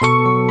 Música